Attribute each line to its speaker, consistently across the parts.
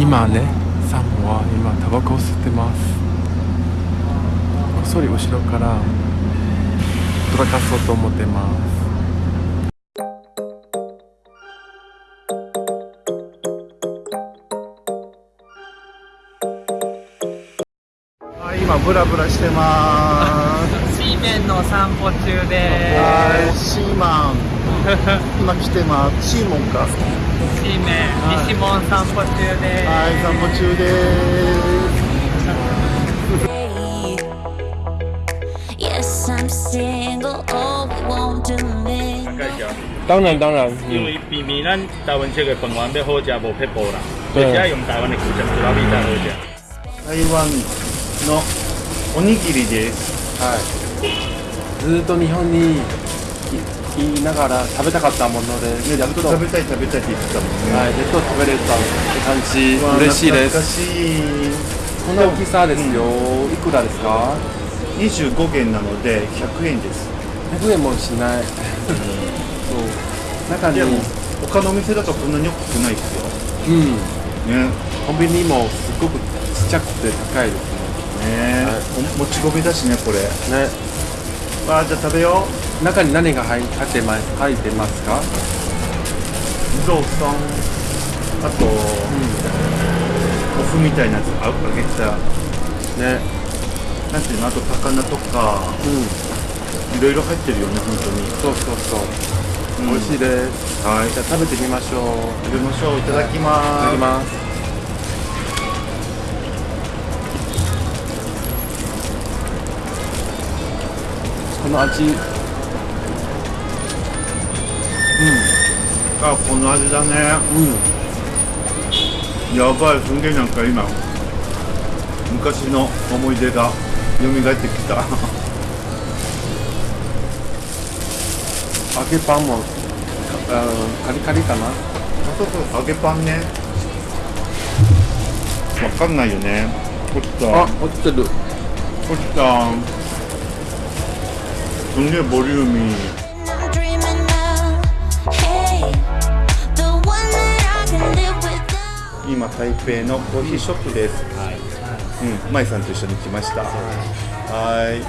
Speaker 1: 今ねサムは今タバコを吸ってますこっそり後ろからドラかそうと思ってます
Speaker 2: はい、今ブラブラしてまーす。
Speaker 3: シーメンの散歩中で
Speaker 2: はい、シーマン。今来てます。シーモンか。
Speaker 3: す。シーメン、西門散歩中で
Speaker 2: はい、散歩中で.
Speaker 4: Oh,
Speaker 5: 绍，
Speaker 1: 当然当然
Speaker 5: 因为避免咱台湾这个饭碗要好食无撇步啦，所
Speaker 1: 对
Speaker 5: 以只要用台湾的古城猪肉米才好食。
Speaker 2: す。台湾のおにぎりです。
Speaker 1: はいずっと日本にいいながら食べたかったもので、
Speaker 2: ね、
Speaker 1: やっと、
Speaker 2: 食べたい食べたいって言ってたもんね。
Speaker 1: はい、やっと食べれたって感じ嬉しいです
Speaker 2: しい。
Speaker 1: この大きさですよ、いくらですか
Speaker 2: ？25元なので100円です。
Speaker 1: 100円もしないそう中に
Speaker 2: でも他のお店だとこんなに大きくないですよ。
Speaker 1: うん
Speaker 2: ね。
Speaker 1: コンビニもすごくちっちゃくて高いです
Speaker 2: ね、
Speaker 1: はい
Speaker 2: おもち米だしねこれ。
Speaker 1: ねね
Speaker 2: わあじゃあ食べよう。
Speaker 1: 中に何が入入ってます入ってますか？
Speaker 2: ゾウさん。あと、お麩みたいなやつあ揚げた
Speaker 1: ね。
Speaker 2: なんていうの？あと高菜とか。
Speaker 1: うん。
Speaker 2: いろいろ入ってるよね本当に。
Speaker 1: そうそうそう、
Speaker 2: うん。
Speaker 1: 美味しいです。
Speaker 2: はい。
Speaker 1: じゃあ食べてみましょう。
Speaker 2: 食べましょう。いただき
Speaker 1: いた
Speaker 2: ます
Speaker 1: だきます。この味
Speaker 2: あこの味だね。
Speaker 1: うん。
Speaker 2: やばいすんげえなんか今昔の思い出が蘇ってきた。
Speaker 1: 揚げパンもあカリカリかな？
Speaker 2: そうそう揚げパンね。わかんないよね。落ちた。
Speaker 1: あ落ちてる。
Speaker 2: 落ちた。すんげえボリューミー今台北のコーヒーショップです。はい。うん、舞さんと一緒に来ました。はい。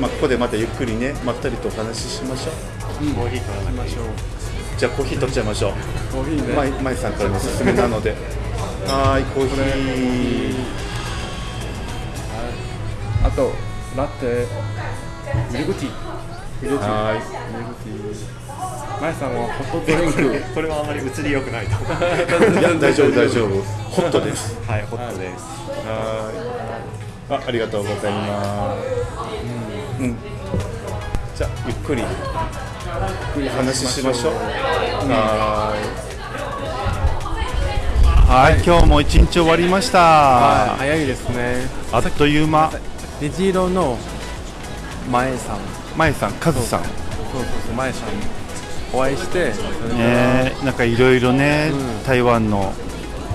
Speaker 2: まあここでまたゆっくりね、まったりとお話ししましょう。
Speaker 1: コーヒーから飲みましょう
Speaker 2: じゃあコーヒー取っちゃいましょう。
Speaker 1: コーヒーね
Speaker 2: 舞舞さんからのおすすめなので。はい、コーヒー。
Speaker 1: あとラテミルクティー
Speaker 2: は
Speaker 1: ミルクティーマヤさんはホットドリンク
Speaker 6: これはあまり映り良くないと。
Speaker 2: い。いや大丈夫大丈夫。ホットです。
Speaker 6: はい、ホットです。
Speaker 2: はい。あ、ありがとうございます。うん。じゃあゆっくり話ししましょう。はい。はい、今日も一日終わりました。
Speaker 1: はい早いですね
Speaker 2: あっという間。
Speaker 1: 虹色の前さん
Speaker 2: まえさん、カズさん。
Speaker 1: そうそうそう前さんお会いして
Speaker 2: ね、なんかいろいろね、
Speaker 1: うん。
Speaker 2: 台湾の、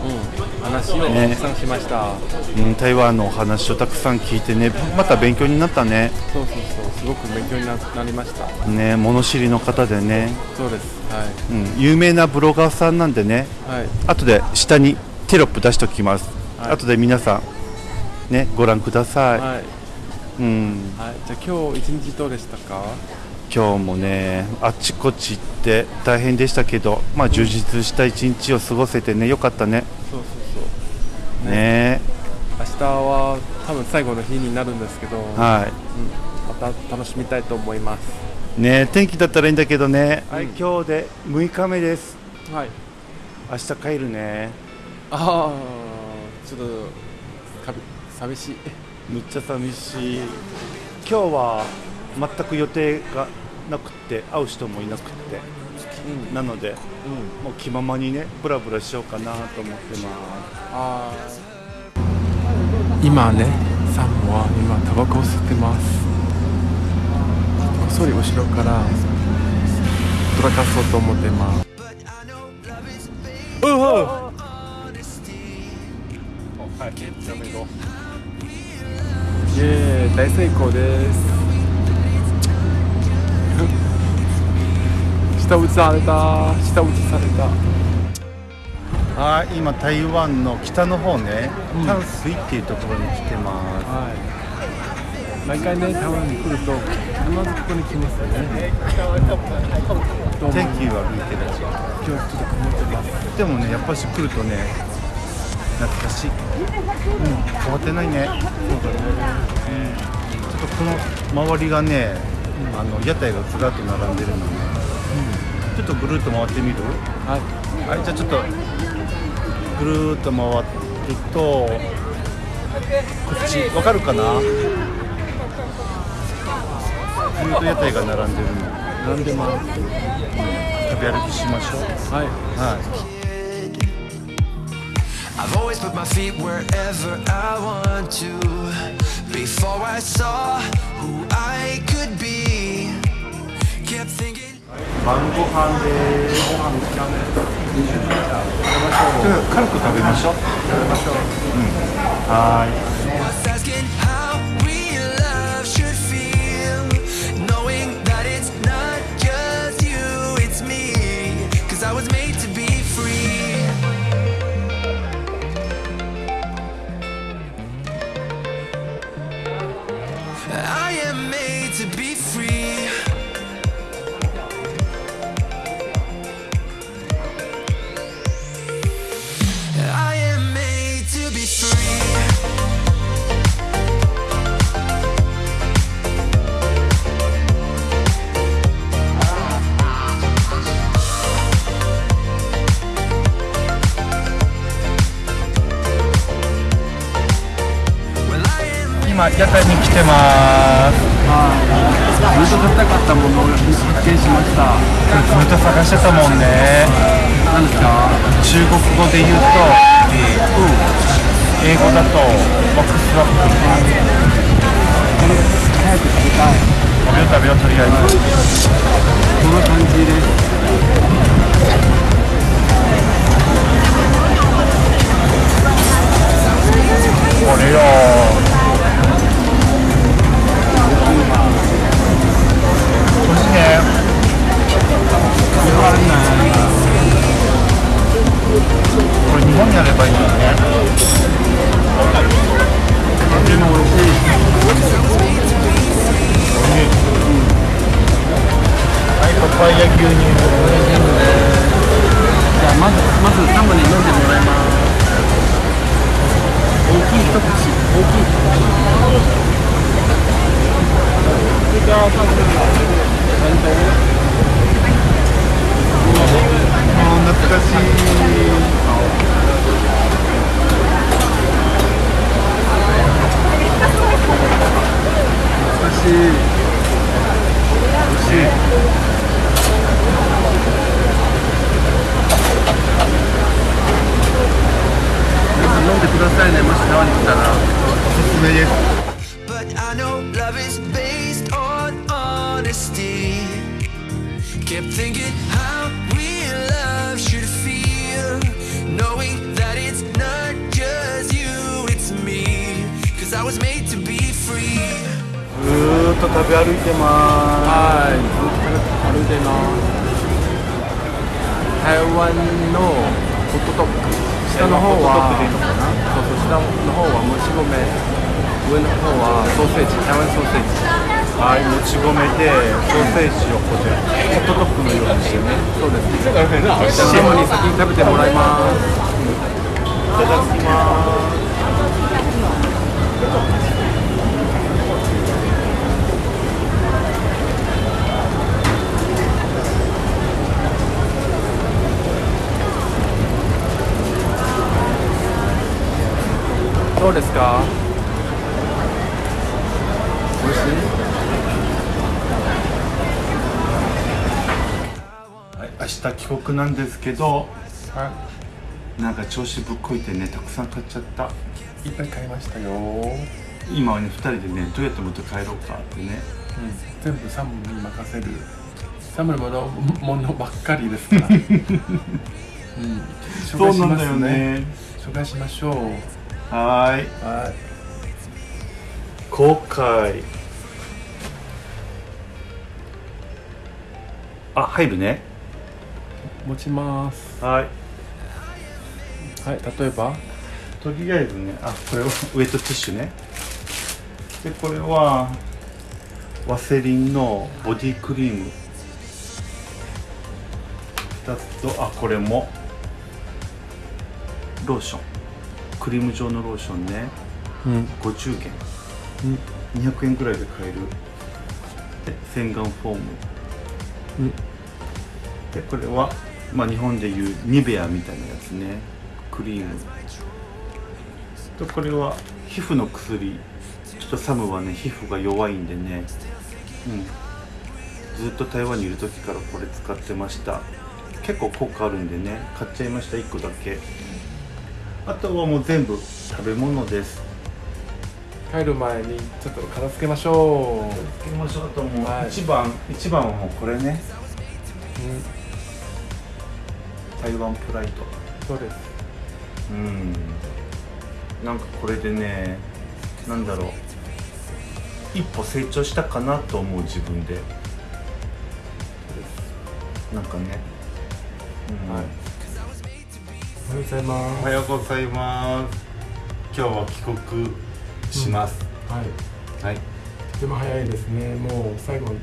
Speaker 1: うん、話を
Speaker 2: ね。
Speaker 1: たくさんしました、
Speaker 2: うん、台湾のお話をたくさん聞いてね、また勉強になったね。
Speaker 1: そうそうそう。すごく勉強にななりました。
Speaker 2: ね、物知りの方でね、
Speaker 1: そうです。は
Speaker 2: うん、有名なブロガーさんなんでね、
Speaker 1: いはい。
Speaker 2: 後で下にテロップ出しておきます。
Speaker 1: はい。
Speaker 2: 後で皆さんねご覧ください。
Speaker 1: はい、
Speaker 2: うん、
Speaker 1: はい、じゃあ今日一日どうでしたか？
Speaker 2: 今日もねあっちこっち行って大変でしたけど、まあ充実した一日を過ごせてねよかったね。
Speaker 1: そうそうそう
Speaker 2: ね
Speaker 1: 明日は多分最後の日になるんですけど、
Speaker 2: は
Speaker 1: うん、また楽しみたいと思います
Speaker 2: い。ね天気だったらいいんだけどね。はい、今日で6日目です。
Speaker 1: はい
Speaker 2: 明日帰るね。
Speaker 1: ああちょっとかび寂しい
Speaker 2: めっちゃ寂しい。今日は全く予定がなくて会う人もいなくて、
Speaker 1: うん
Speaker 2: なので
Speaker 1: うん。
Speaker 2: もう気ままにねブラブラしようかなと思ってます。
Speaker 1: あ今ねサムは今タバコを吸ってます。こっそり後ろからドラかそうと思ってます。う。わイエーイ。大成功です下打ちされた。下打ちされた。
Speaker 2: はい今台湾の北の方ね、
Speaker 1: うん。
Speaker 2: 淡水っていうところに来てます。
Speaker 1: はい。毎回ね台湾に来ると必ずここに来ますよね。
Speaker 2: 天気悪いけど。
Speaker 1: 今日ちょっと曇ってます。
Speaker 2: でもねやっぱし来るとね懐かしい、うん、変わってないね。
Speaker 1: そうだね。
Speaker 2: ちょっとこの周りがね、あの屋台がずらっと並んでるのね、ちょっとぐるっと回ってみる？
Speaker 1: はい。
Speaker 2: はいじゃあちょっとぐるーっと回るとこっちわかるかな？ずーっと屋台が並んでるの。
Speaker 1: 並んでます
Speaker 2: 食べ歩きしましょう。
Speaker 1: はい。
Speaker 2: はい。
Speaker 7: I've always put my feet wherever I want to. Before I saw who I could be, kept thinking.
Speaker 2: 晩ご飯でご飯時間です軽く食べましょう。食べましょう、うん、はーい今屋台に来てます。
Speaker 1: ずっと食べたかったものを発見しました。
Speaker 2: ずっと探してたもんね。
Speaker 1: 何ですか
Speaker 2: 中国語で言うと、英語だとボックスワップ
Speaker 1: 早く食べたい。
Speaker 2: 食べよう食べようとりあえず。
Speaker 1: こんな感じです
Speaker 2: パイヤ牛乳
Speaker 1: じゃあまずまずサムに飲んでもらいます大きい一口大きい一口じゃあサム
Speaker 2: もう懐かしい。と食べ歩いてます
Speaker 1: はいずっと歩いてます台湾のホットドッグ下の方は
Speaker 2: ホットドッグでいいのかな
Speaker 1: そうそう下の方はもち米上の方はソーセージ台湾ソーセージ
Speaker 2: はいもち米でソーセージをこうやってホットドッグのようにしてね
Speaker 1: そうですじゃあサムに先に食べてもらいます
Speaker 2: いただきます
Speaker 1: どうですか？美味しい？
Speaker 2: はい、明日帰国なんですけど、なんか調子ぶっこいてねたくさん買っちゃった。
Speaker 1: いっぱい。買いましたよ、
Speaker 2: 今はね2人でねどうやって持って帰ろうかってね。
Speaker 1: 全部サムに任せる。サムのものものばっかりですから、うん、紹介しますね。紹介しましょう
Speaker 2: はーい。
Speaker 1: はい。
Speaker 2: 後悔。あ入るね。
Speaker 1: 持ちます。
Speaker 2: はい。
Speaker 1: はい例えば？
Speaker 2: とりあえずねあこれは ウェットティッシュね。でこれはワセリンのボディクリーム。2つとあこれも。ローションクリーム状のローションね。
Speaker 1: うん。
Speaker 2: 50元、200円くらいで買える。で洗顔フォーム、
Speaker 1: うん。
Speaker 2: でこれは、まあ、日本でいうニベアみたいなやつね。クリーム。とこれは皮膚の薬。ちょっとサムはね皮膚が弱いんでね。うん。ずっと台湾にいる時からこれ使ってました。結構効果あるんでね。買っちゃいました1個だけあとはもう全部食べ物です。
Speaker 1: 帰る前にちょっと片付けましょう。
Speaker 2: つけましょうともう
Speaker 1: はい。
Speaker 2: 一番一番はもうこれね。台湾プライド。
Speaker 1: そうです。
Speaker 2: うん。なんかこれでねなんだろう。一歩成長したかなと思う自分で。なんかね、うん。
Speaker 1: はいようございます。
Speaker 2: おはようございます。今日は帰国します、
Speaker 1: はい。
Speaker 2: はい。
Speaker 1: でも早いですね。もう最後日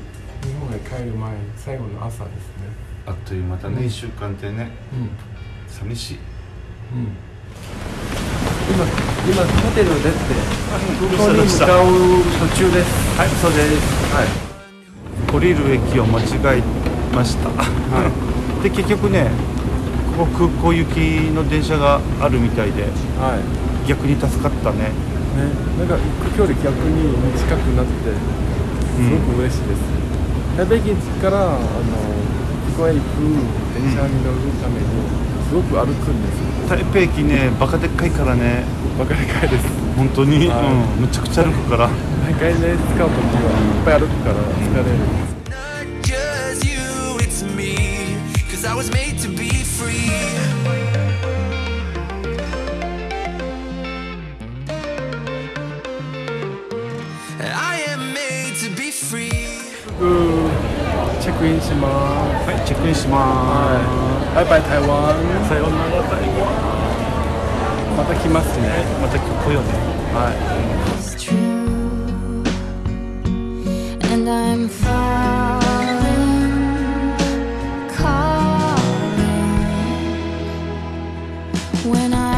Speaker 1: 本へ帰る前最後の朝ですね。
Speaker 2: あっという間だね、1週間ってね。
Speaker 1: うん。
Speaker 2: 寂しい。
Speaker 1: うん。今今ホテル出て空港に向かう途中です。
Speaker 2: はい。そうです。はい。降りる駅を間違えました、で結局ねここ空港行きの電車があるみたいで
Speaker 1: はい。
Speaker 2: 逆に助かったね。
Speaker 1: ね、なんか行く距離逆に短くなってすごく嬉しいです、台北駅からあの空港へ行く電車に乗るためにすごく歩くんです
Speaker 2: 台北駅ねバカでっかいからね。
Speaker 1: バカでかいです。
Speaker 2: 本当に、
Speaker 1: はい。
Speaker 2: うん、むちゃくちゃ歩くから。
Speaker 1: 毎回ね使う時はいっぱい歩くから疲れる、
Speaker 7: you, it's me.
Speaker 1: チェックインします。
Speaker 2: はいチェックインしま
Speaker 1: バイバイ台湾
Speaker 2: す。さようなら台湾
Speaker 1: また来ますね
Speaker 2: また来ようね
Speaker 1: はい
Speaker 4: when I